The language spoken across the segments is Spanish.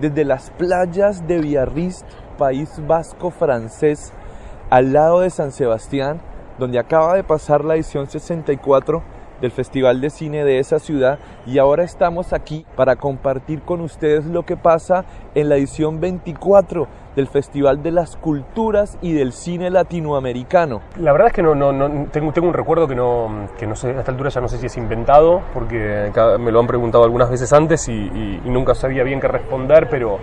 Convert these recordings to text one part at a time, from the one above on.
Desde las playas de Biarritz, país vasco francés, al lado de San Sebastián, donde acaba de pasar la edición 64 del Festival de Cine de esa ciudad y ahora estamos aquí para compartir con ustedes lo que pasa en la edición 24 del Festival de las Culturas y del Cine Latinoamericano. La verdad es que no, no, tengo, tengo un recuerdo que no, que no sé, a esta altura ya no sé si es inventado, porque me lo han preguntado algunas veces antes y, y, y nunca sabía bien qué responder, pero,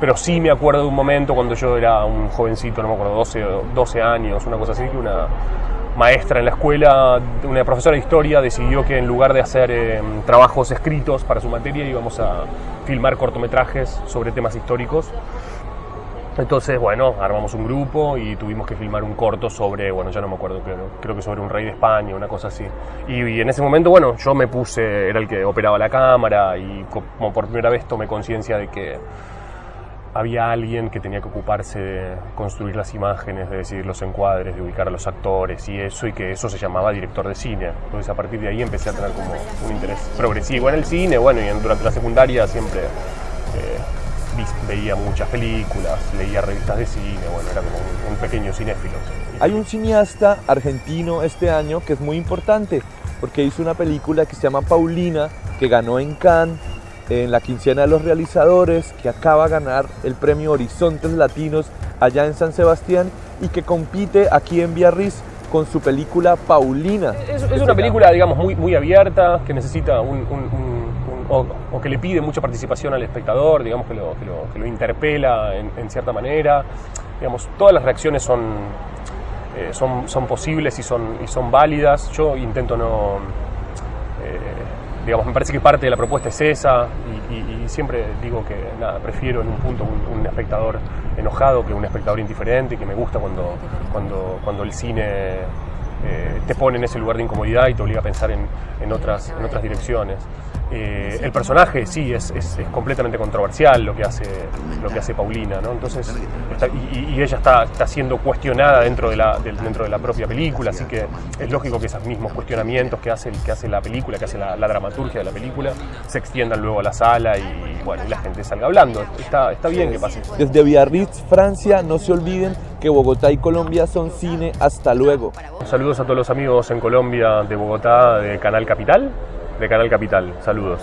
pero sí me acuerdo de un momento cuando yo era un jovencito, no me acuerdo, 12, 12 años, una cosa así, que una maestra en la escuela, una profesora de historia, decidió que en lugar de hacer eh, trabajos escritos para su materia íbamos a filmar cortometrajes sobre temas históricos. Entonces, bueno, armamos un grupo y tuvimos que filmar un corto sobre, bueno, ya no me acuerdo, creo, creo que sobre un rey de España, una cosa así. Y, y, en ese momento, bueno, yo me puse, era el que operaba la cámara y como por primera vez tomé conciencia de que había alguien que tenía que ocuparse de construir las imágenes, de decidir los encuadres, de ubicar a los actores y eso, y que eso se llamaba director de cine. Entonces a partir de ahí empecé a tener como un interés progresivo en el cine, bueno, y durante la secundaria siempre eh, veía muchas películas, leía revistas de cine, bueno, era como un, un pequeño cinéfilo. Hay un cineasta argentino este año que es muy importante, porque hizo una película que se llama Paulina, que ganó en Cannes, en la quincena de los realizadores, que acaba de ganar el premio Horizontes Latinos allá en San Sebastián y que compite aquí en Biarritz con su película Paulina. Es, es una película, digamos, muy, muy abierta, que necesita un, un, un o, o, que le pide mucha participación al espectador, digamos, que lo, que lo, que lo interpela en, en, cierta manera. Digamos, todas las reacciones son, eh, son, son posibles y son, y son válidas. Yo intento no... Me parece que parte de la propuesta es esa y, siempre digo que prefiero en un punto un, un, espectador enojado que un espectador indiferente y que me gusta cuando, cuando, cuando el cine eh, te pone en ese lugar de incomodidad y te obliga a pensar en, en otras, en otras direcciones. Eh, el personaje sí es, es, es, completamente controversial lo que hace, lo que hace Paulina, ¿no? Entonces, está, y, y, ella está, está siendo cuestionada dentro de, la, de, dentro de la propia película, así que es lógico que esos mismos cuestionamientos que hace, que hace la película, que hace la, la dramaturgia de la película, se extiendan luego a la sala y, bueno, y la gente salga hablando. Está, está bien que pase. Desde Biarritz, Francia, no se olviden que Bogotá y Colombia son cine. Hasta luego. Saludos a todos los amigos en Colombia de Bogotá, de Canal Capital de Canal Capital. Saludos.